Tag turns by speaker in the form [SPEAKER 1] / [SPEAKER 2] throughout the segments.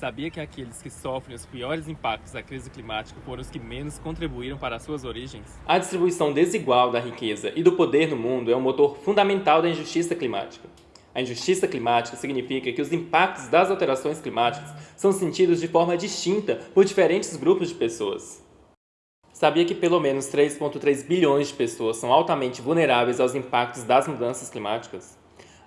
[SPEAKER 1] Sabia que aqueles que sofrem os piores impactos da crise climática foram os que menos contribuíram para as suas origens?
[SPEAKER 2] A distribuição desigual da riqueza e do poder no mundo é um motor fundamental da injustiça climática. A injustiça climática significa que os impactos das alterações climáticas são sentidos de forma distinta por diferentes grupos de pessoas. Sabia que pelo menos 3,3 bilhões de pessoas são altamente vulneráveis aos impactos das mudanças climáticas?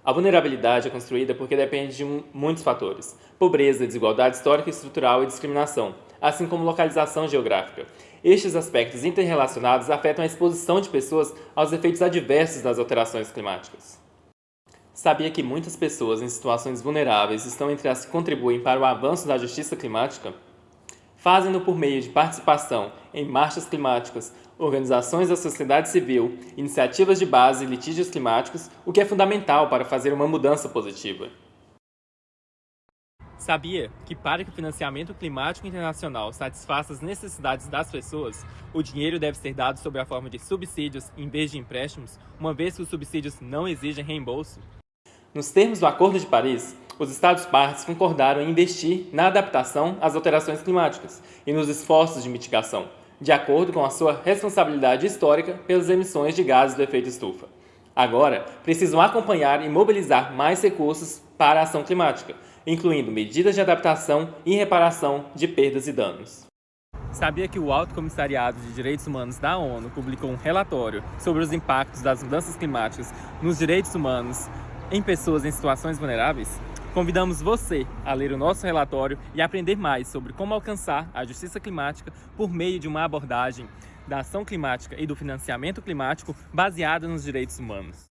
[SPEAKER 2] A vulnerabilidade é construída porque depende de muitos fatores: pobreza, desigualdade histórica e estrutural e discriminação, assim como localização geográfica. Estes aspectos interrelacionados afetam a exposição de pessoas aos efeitos adversos das alterações climáticas. Sabia que muitas pessoas em situações vulneráveis estão entre as que contribuem para o avanço da justiça climática? Fazem-no por meio de participação em marchas climáticas, organizações da sociedade civil, iniciativas de base e litígios climáticos, o que é fundamental para fazer uma mudança positiva.
[SPEAKER 1] Sabia que para que o financiamento climático internacional satisfaça as necessidades das pessoas, o dinheiro deve ser dado sob a forma de subsídios em vez de empréstimos, uma vez que os subsídios não exigem reembolso?
[SPEAKER 2] Nos termos do Acordo de Paris, os Estados-partes concordaram em investir na adaptação às alterações climáticas e nos esforços de mitigação, de acordo com a sua responsabilidade histórica pelas emissões de gases do efeito estufa. Agora, precisam acompanhar e mobilizar mais recursos para a ação climática, incluindo medidas de adaptação e reparação de perdas e danos.
[SPEAKER 1] Sabia que o Alto Comissariado de Direitos Humanos da ONU publicou um relatório sobre os impactos das mudanças climáticas nos direitos humanos em pessoas em situações vulneráveis? Convidamos você a ler o nosso relatório e aprender mais sobre como alcançar a justiça climática por meio de uma abordagem da ação climática e do financiamento climático baseada nos direitos humanos.